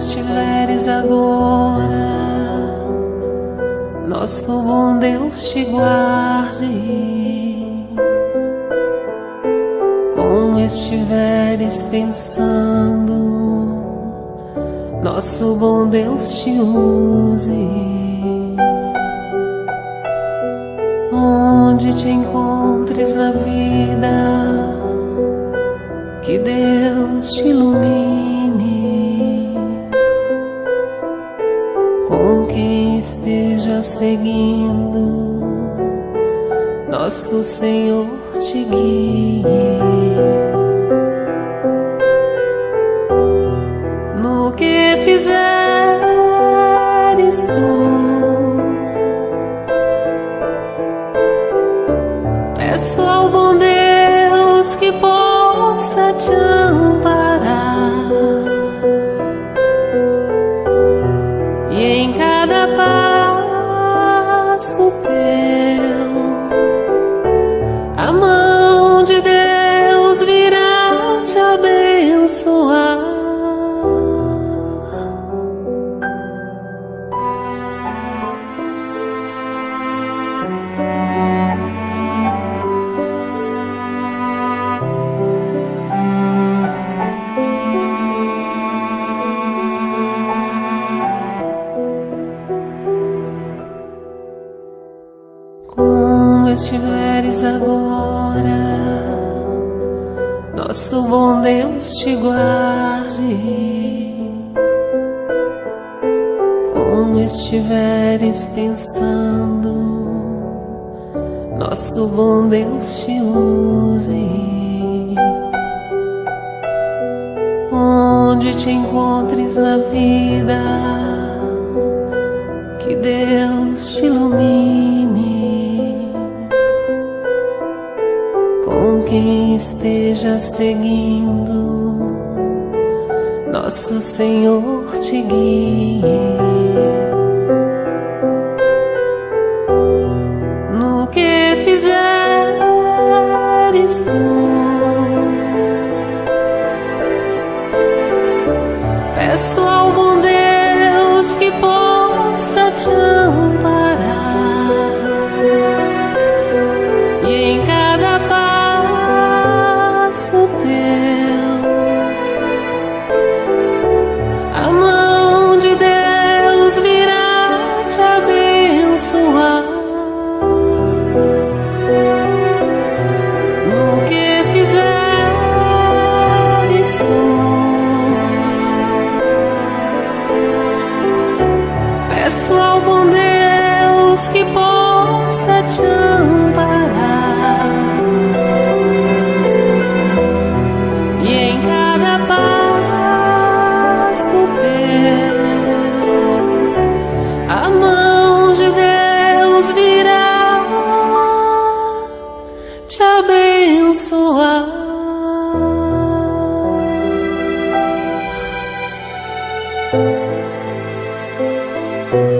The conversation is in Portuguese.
estiveres agora, nosso bom Deus te guarde. Estiveres pensando, nosso bom Deus te use. Onde te encontres na vida, que Deus te ilumine. Com quem esteja seguindo, nosso Senhor te guie. No que fizeres tu, peço ao bom Deus que possa te amparar e em cada passo estiveres agora, nosso bom Deus te guarde. Como estiveres pensando, nosso bom Deus te use. Onde te encontres na vida, que Deus te ilumine. Com quem esteja seguindo, nosso Senhor te guie. No que fizeres tu, Peço ao bom Deus que possa te te abençoar. thank